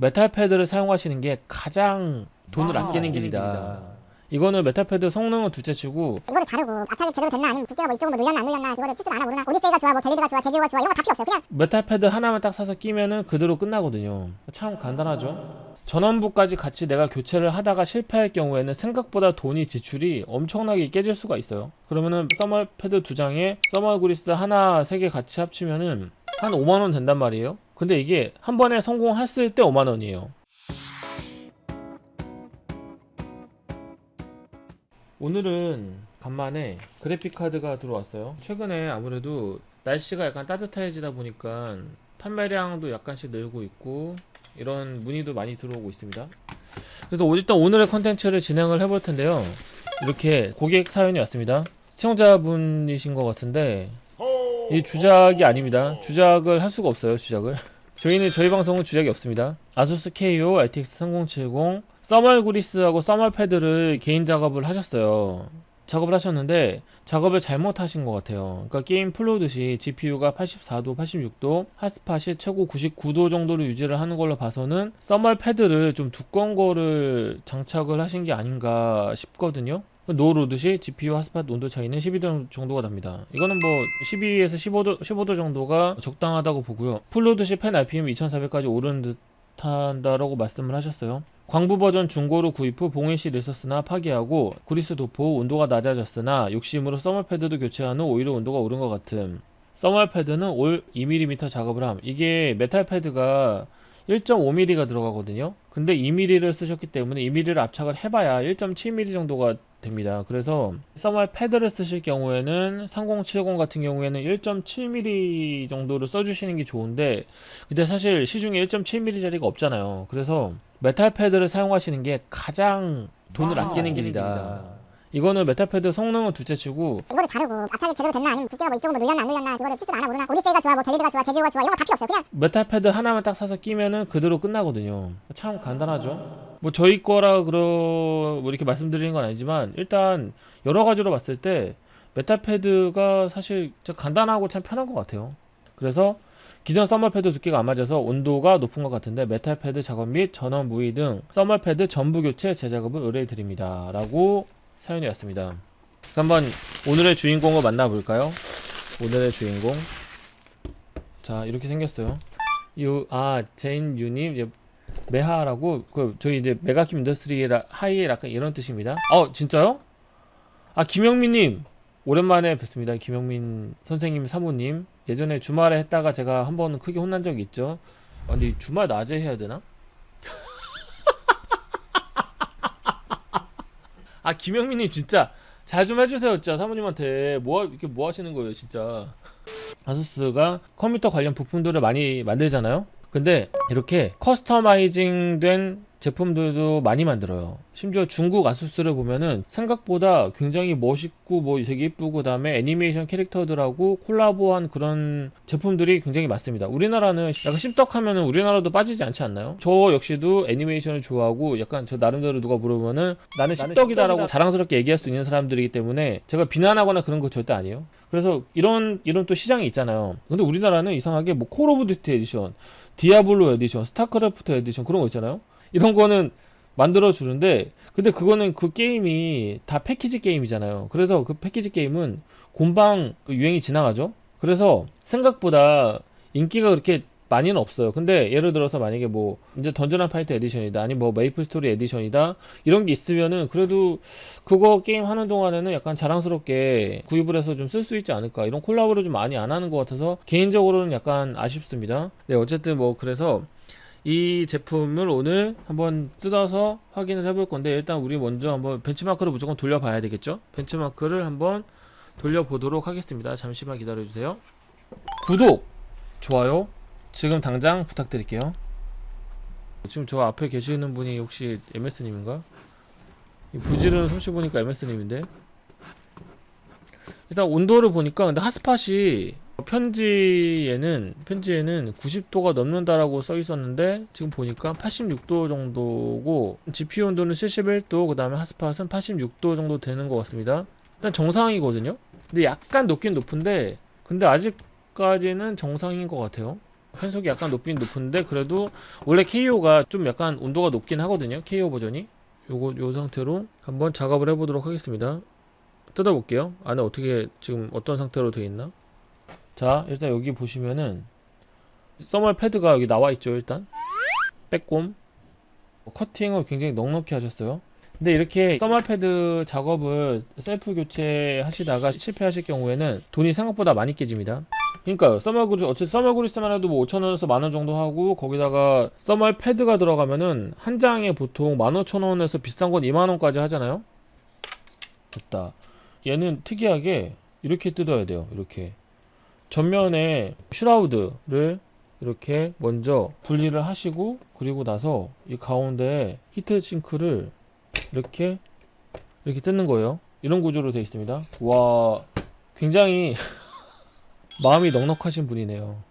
메탈 패드를 사용하시는 게 가장 돈을 아, 아끼는 길이다. 이거는 메탈 패드 성능은 둘째치고 이거를 바르고 압착이 제대로 됐나 아니면 두께가 뭐 이쪽은 뭐 늘렸나 안 늘렸나 이거를 치질 않아 모르나 오디세이가 좋아 뭐 젤리드가 좋아 제지오가 좋아 이런 거 다 필요 없어요 그냥 메탈 패드 하나만 딱 사서 끼면은 그대로 끝나거든요. 참 간단하죠. 전원부까지 같이 내가 교체를 하다가 실패할 경우에는 생각보다 돈이 지출이 엄청나게 깨질 수가 있어요. 그러면은 thermal 패드 두 장에 thermal 그리스 하나 세 개 같이 합치면은 한 5만 원 된단 말이에요. 근데 이게 한 번에 성공했을 때 5만 원이에요. 오늘은 간만에 그래픽 카드가 들어왔어요. 최근에 아무래도 날씨가 약간 따뜻해지다 보니까 판매량도 약간씩 늘고 있고 이런 문의도 많이 들어오고 있습니다. 그래서 오- 일단 오늘의 컨텐츠를 진행을 해볼 텐데요. 이렇게 고객 사연이 왔습니다. 시청자분이신 것 같은데 이 주작이 아닙니다. 주작을 할 수가 없어요. 주작을. 저희는 저희 방송은 주작이 없습니다. 아수스 KO RTX 3070 thermal 그리스하고 thermal 패드를 개인 작업을 하셨어요. 작업을 하셨는데 작업을 잘못하신 것 같아요. 그러니까 게임 플로우듯이 GPU가 84도, 86도, 핫스팟이 최고 99도 정도로 유지를 하는 걸로 봐서는 thermal 패드를 좀 두꺼운 거를 장착을 하신 게 아닌가 싶거든요. 노로듯이 GPU 핫스팟 온도 차이는 12도 정도가 납니다. 이거는 뭐 12에서 15도, 15도 정도가 적당하다고 보고요. 플로우듯이 팬 RPM 2400까지 오르는 듯 한다라고 말씀을 하셨어요. 광부 버전 중고로 구입 후 봉해시 리서스나 파기하고 구리스 도포 온도가 낮아졌으나 욕심으로 써멀 패드도 교체한 후 오히려 온도가 오른 것 같음. 써멀 패드는 올 2mm 작업을 함. 이게 메탈 패드가 1.5mm가 들어가거든요. 근데 2mm를 쓰셨기 때문에 2mm를 압착을 해봐야 1.7mm 정도가 됩니다. 그래서 써멀 패드를 쓰실 경우에는 3070 같은 경우에는 1.7mm 정도를 써주시는 게 좋은데 근데 사실 시중에 1.7mm짜리가 없잖아요. 그래서 메탈 패드를 사용하시는 게 가장 돈을 아, 아끼는 아끼는 길이다. 이거는 메탈 패드 성능은 둘째치고 이거를 바르고 압착이 제대로 됐나 아니면 두께가 뭐 이쪽은 뭐 늘렸나 안 늘렸나 이거를 치질 않아 모르나 오디세이가 좋아 뭐 젤리드가 좋아 제지오가 좋아 이런 거 다 필요 없어요 그냥 메탈 패드 하나만 딱 사서 끼면은 그대로 끝나거든요. 참 간단하죠. 뭐 저희 거라 그러 뭐 이렇게 말씀드리는 건 아니지만 일단 여러 가지로 봤을 때 메탈 패드가 사실 진짜 간단하고 참 편한 것 같아요. 그래서 기존 thermal pad 두께가 안 맞아서 온도가 높은 것 같은데 metal pad 작업 및 전원부의 등 thermal pad 전부 교체 재작업을 의뢰해 드립니다. 라고 사연이 왔습니다. 한번 오늘의 주인공을 만나볼까요? 오늘의 주인공 자 이렇게 생겼어요. 요, 아, 제인 유님, 예, 메하라고, 그, 저희 이제 메가킴 인더스트리의 라- 하이에 약간 이런 뜻입니다. 어, 진짜요? 아, 김영민님, 오랜만에 뵙습니다. 김영민 선생님, 사모님. 예전에 주말에 했다가 제가 한 번은 크게 혼난 적이 있죠. 아, 근데 주말 낮에 해야 되나? 아, 김영민님, 진짜, 잘 좀 해주세요, 진짜, 사모님한테. 뭐, 하- 이렇게 뭐 하시는 거예요, 진짜. 아수스가 컴퓨터 관련 부품들을 많이 만들잖아요. 근데 이렇게 customizing 된 제품들도 많이 만들어요. 심지어 중국 아수스를 보면은 생각보다 굉장히 멋있고 뭐 되게 이쁘고 그 다음에 애니메이션 캐릭터들하고 콜라보한 그런 제품들이 굉장히 많습니다. 우리나라는 약간 씹덕하면은 우리나라도 빠지지 않지 않나요? 저 역시도 애니메이션을 좋아하고 약간 저 나름대로 누가 물어보면은 나는 씹덕이다 라고 자랑스럽게 얘기할 수 있는 사람들이기 때문에 제가 비난하거나 그런 거 절대 아니에요. 그래서 이런 이런 또 시장이 있잖아요. 근데 우리나라는 이상하게 뭐 콜 오브 듀티 에디션, 디아블로 에디션, 스타크래프트 에디션 그런 거 있잖아요. 이런 거는 만들어 주는데 근데 그거는 그 게임이 다 패키지 게임이잖아요. 그래서 그 패키지 게임은 곰방 그 유행이 지나가죠. 그래서 생각보다 인기가 그렇게 많이는 없어요. 근데 예를 들어서 만약에 뭐 이제 던전 앤 파이터 edition이다 아니 뭐 메이플 스토리 edition이다 이런 게 있으면은 그래도 그거 게임 하는 동안에는 약간 자랑스럽게 구입을 해서 좀 쓸 수 있지 않을까 이런 콜라보를 좀 많이 안 하는 것 같아서 개인적으로는 약간 아쉽습니다. 네 어쨌든 뭐 그래서 이 제품을 오늘 한번 뜯어서 확인을 해볼 건데 일단 우리 먼저 한번 벤치마크를 무조건 돌려봐야 되겠죠? 벤치마크를 한번 돌려보도록 하겠습니다. 잠시만 기다려주세요. 구독, 좋아요, 지금 당장 부탁드릴게요. 지금 저 앞에 계시는 분이 혹시 MS님인가? 이 부지런 솜씨 보니까 MS님인데 일단 온도를 보니까 근데 핫스팟이 편지에는 편지에는 90도가 넘는다라고 써 있었는데 지금 보니까 86도 정도고 GPU 온도는 71도 그 다음에 핫스팟은 86도 정도 되는 것 같습니다. 일단 정상이거든요. 근데 약간 높긴 높은데 근데 아직까지는 정상인 것 같아요. 편속이 약간 높긴 높은데 그래도 원래 KO가 좀 약간 온도가 높긴 하거든요. KO 버전이. 요거 요 상태로 한번 작업을 해보도록 하겠습니다. 뜯어볼게요. 안에 어떻게 지금 어떤 상태로 되어 있나 자 일단 여기 보시면은 써멀 패드가 여기 나와 있죠 일단. 빼꼼. 커팅을 굉장히 넉넉히 하셨어요. 근데 이렇게 써멀 패드 작업을 셀프 교체 하시다가 실패하실 경우에는 돈이 생각보다 많이 깨집니다. 그러니까요 써멀 그리스 어차피 써멀 그리스만 해도 뭐 5천원에서 만원 정도 하고 거기다가 써멀 패드가 들어가면은 한 장에 보통 15,000원에서 비싼 건 2만원까지 하잖아요? 됐다. 얘는 특이하게 이렇게 뜯어야 돼요 이렇게 전면에 슈라우드를 이렇게 먼저 분리를 하시고 그리고 나서 이 가운데에 히트 싱크를 이렇게 이렇게 뜯는 거예요. 이런 구조로 되어 있습니다. 와 굉장히 마음이 넉넉하신 분이네요.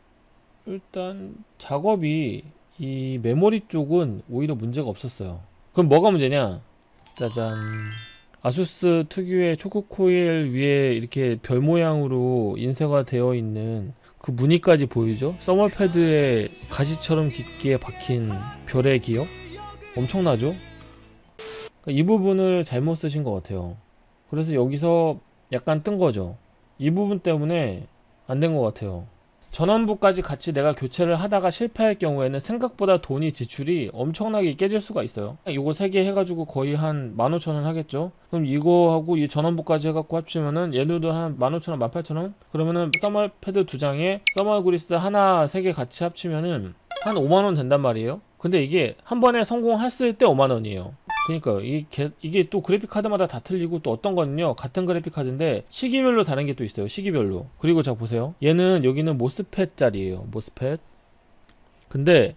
일단 작업이 이 메모리 쪽은 오히려 문제가 없었어요. 그럼 뭐가 문제냐? 짜잔 아수스 특유의 초크 코일 위에 이렇게 별 모양으로 인쇄가 되어 있는 그 무늬까지 보이죠? 써멀 패드에 가시처럼 깊게 박힌 별의 기억? 엄청나죠? 그러니까 이 부분을 잘못 쓰신 것 같아요. 그래서 여기서 약간 뜬 거죠. 이 부분 때문에 안 된 것 같아요. 전원부까지 같이 내가 교체를 하다가 실패할 경우에는 생각보다 돈이 지출이 엄청나게 깨질 수가 있어요. 이거 3개 해가지고 거의 한 15,000원 하겠죠? 그럼 이거하고 이 전원부까지 해갖고 합치면은 얘네도 한 15,000원, 18,000원? 그러면은 써멀 패드 두 장에 써멀 그리스 하나, 3개 같이 합치면은 한 5만원 된단 말이에요? 근데 이게 한 번에 성공했을 때 5만원이에요. 그러니까요. 이 게- 이게 또 그래픽 카드마다 다 틀리고 또 어떤 거는요 같은 그래픽 카드인데 시기별로 다른 게 또 있어요. 시기별로. 그리고 자 보세요. 얘는 여기는 모스펫 짜리예요. 모스펫. 근데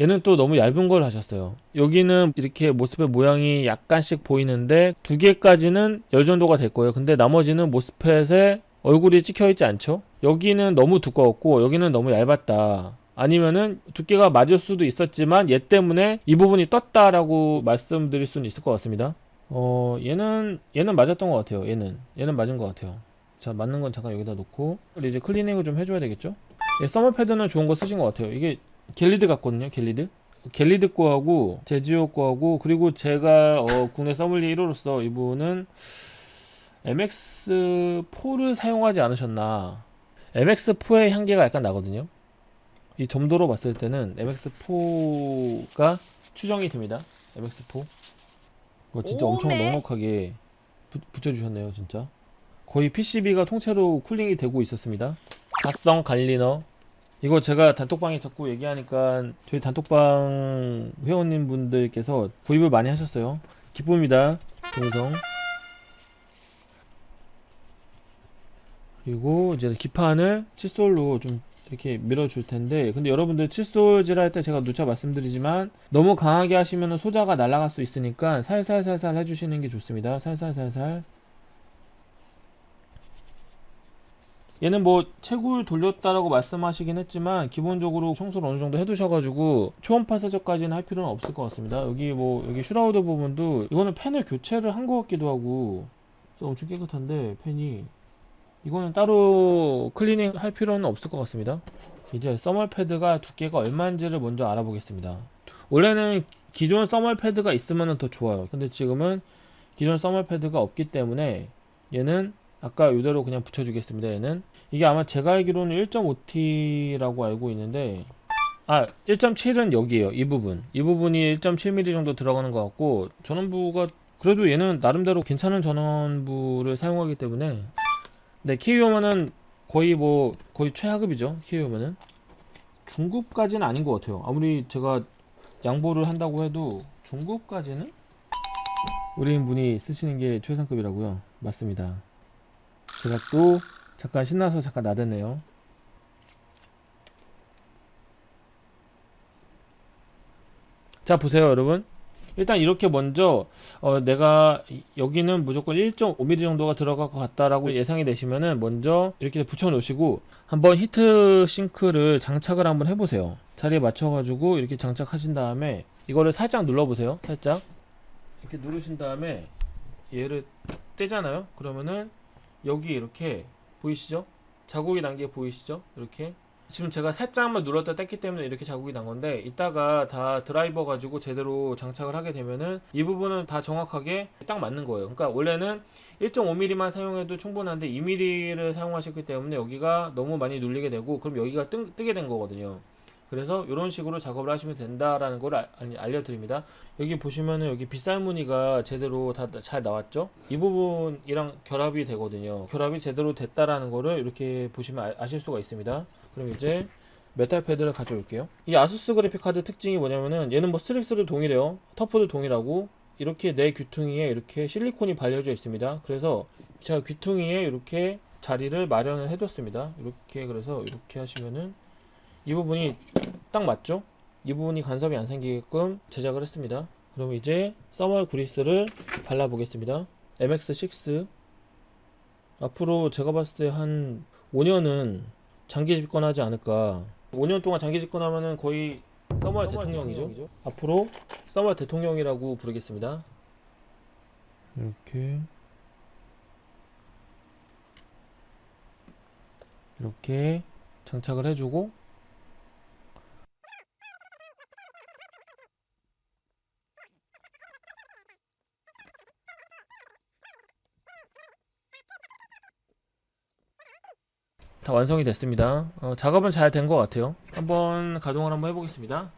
얘는 또 너무 얇은 걸 하셨어요. 여기는 이렇게 모스펫 모양이 약간씩 보이는데 두 개까지는 열 정도가 될 거예요. 근데 나머지는 모스펫에 얼굴이 찍혀 있지 않죠? 여기는 너무 두꺼웠고 여기는 너무 얇았다. 아니면은 두께가 맞을 수도 있었지만 얘 때문에 이 부분이 떴다라고 말씀드릴 수는 있을 것 같습니다. 어 얘는 얘는 맞았던 것 같아요. 얘는 얘는 맞은 것 같아요. 자 맞는 건 잠깐 여기다 놓고 이제 클리닝을 좀 해줘야 되겠죠? 예, 서머 패드는 좋은 거 쓰신 것 같아요. 이게 갤리드 같거든요. 갤리드. 갤리드 거하고 제지오 거하고 그리고 제가 어, 국내 서물리 1호로서 이분은 MX4를 사용하지 않으셨나 MX4의 향기가 약간 나거든요. 이 점도로 봤을 때는 MX4가 추정이 됩니다. MX4. 이거 진짜 엄청 오메. 넉넉하게 부- 붙여주셨네요, 진짜. 거의 PCB가 통째로 쿨링이 되고 있었습니다. 가성 갈리너. 이거 제가 단톡방에 자꾸 얘기하니까 저희 단톡방 회원님 분들께서 구입을 많이 하셨어요. 기쁩니다. 동성. 그리고 이제 기판을 칫솔로 좀 이렇게 밀어줄 텐데. 근데 여러분들 칫솔질 할 때 제가 누차 말씀드리지만 너무 강하게 하시면 소자가 날아갈 수 있으니까 살살살살 해주시는 게 좋습니다. 살살살살. 얘는 뭐 채굴 돌렸다라고 말씀하시긴 했지만 기본적으로 청소를 어느 정도 해두셔가지고 초음파 세척까지는 할 필요는 없을 것 같습니다. 여기 뭐 여기 shroud 부분도 이거는 팬을 교체를 한 것 같기도 하고. 좀 엄청 깨끗한데 팬이 이거는 따로 클리닝 할 필요는 없을 것 같습니다. 이제 thermal pad가 두께가 얼마인지를 먼저 알아보겠습니다. 원래는 기존 thermal pad가 있으면 더 좋아요. 근데 지금은 기존 thermal pad가 없기 때문에 얘는 아까 이대로 그냥 붙여주겠습니다. 얘는 이게 아마 제가 알기로는 1.5T라고 알고 있는데 아 1.7은 여기에요. 이 부분 이 부분이 1.7mm 정도 들어가는 것 같고 전원부가 그래도 얘는 나름대로 괜찮은 전원부를 사용하기 때문에 네, 키위오면은 거의 뭐 거의 최하급이죠. 키위오면은 중급까지는 아닌 것 같아요. 아무리 제가 양보를 한다고 해도 중급까지는 우리인 분이 쓰시는 게 최상급이라고요. 맞습니다. 제가 또 잠깐 신나서 잠깐 나댔네요. 자 보세요 여러분 일단 이렇게 먼저 어, 내가 이- 여기는 무조건 1.5mm 정도가 들어갈 것 같다라고 예상이 되시면은 먼저 이렇게 붙여 놓으시고 한번 히트 싱크를 장착을 한번 해보세요. 자리에 맞춰가지고 이렇게 장착하신 다음에 이거를 살짝 눌러보세요. 살짝. 이렇게 누르신 다음에 얘를 떼잖아요. 그러면은 여기 이렇게 보이시죠? 자국이 난 게 보이시죠? 이렇게 지금 제가 살짝만 눌렀다 뗐기 때문에 이렇게 자국이 난 건데 이따가 다 드라이버 가지고 제대로 장착을 하게 되면은 이 부분은 다 정확하게 딱 맞는 거예요. 그러니까 원래는 1.5mm만 사용해도 충분한데 2mm를 사용하셨기 때문에 여기가 너무 많이 눌리게 되고 그럼 여기가 뜨, 뜨게 된 거거든요. 그래서 이런 식으로 작업을 하시면 된다라는 걸 알- 아니, 알려드립니다. 여기 보시면은 여기 빗살 무늬가 제대로 다 잘 나왔죠? 이 부분이랑 결합이 되거든요. 결합이 제대로 됐다라는 거를 이렇게 보시면 아, 아실 수가 있습니다. 그럼 이제 metal pad를 가져올게요. 이 아수스 그래픽 카드 특징이 뭐냐면은 얘는 뭐 스트릭스도 동일해요. 터프도 동일하고 이렇게 네 귀퉁이에 이렇게 실리콘이 발려져 있습니다. 그래서 제가 귀퉁이에 이렇게 자리를 마련을 해뒀습니다. 이렇게 그래서 이렇게 하시면은 이 부분이 딱 맞죠? 이 부분이 간섭이 안 생기게끔 제작을 했습니다. 그럼 이제 thermal grease를 발라 보겠습니다. MX6 앞으로 제가 봤을 때 한 5년은 장기 집권하지 않을까 5년 동안 장기 집권하면은 거의 써멀 대통령이죠. 앞으로 써멀 대통령이라고 부르겠습니다. 이렇게 이렇게 장착을 해주고 다 완성이 됐습니다. 어, 작업은 잘 된 것 같아요. 한번 가동을 한번 해보겠습니다.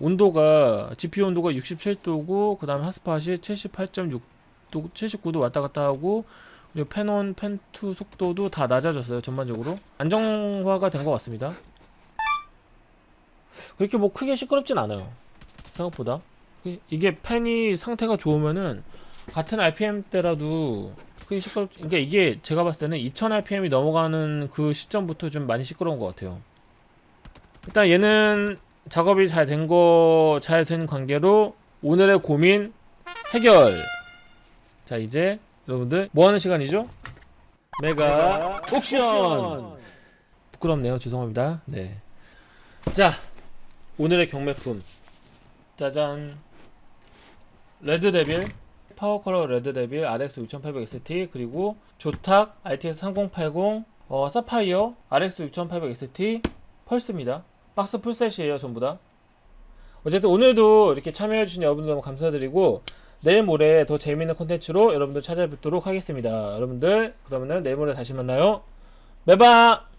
온도가 GPU 온도가 67도고 그 다음에 핫스팟이 78.6도 79도 왔다 갔다 하고 그리고 펜온 펜2 속도도 다 낮아졌어요 전반적으로 안정화가 된 것 같습니다 그렇게 뭐 크게 시끄럽진 않아요 생각보다 이- 이게 펜이 상태가 좋으면은 같은 RPM 때라도 크게 시끄럽 그러니까 이게 제가 봤을 때는 2000 RPM이 넘어가는 그 시점부터 좀 많이 시끄러운 것 같아요. 일단 얘는 작업이 잘 된 거 잘 된 관계로 오늘의 고민 해결. 자 이제 여러분들 뭐 하는 시간이죠? 메가 옥션. 부끄럽네요. 죄송합니다. 네자 오늘의 경매품. 짜잔. 레드데빌 파워컬러 레드데빌 RX 6800 XT 그리고 조탁 RTX 3080 어, 사파이어 RX 6800 XT 펄스입니다. 박스 full set이에요 전부 다. 어쨌든 오늘도 이렇게 참여해주신 여러분들 너무 감사드리고 내일 모레 더 재미있는 콘텐츠로 여러분들 찾아뵙도록 하겠습니다. 여러분들 그러면은 내일 모레 다시 만나요. 매바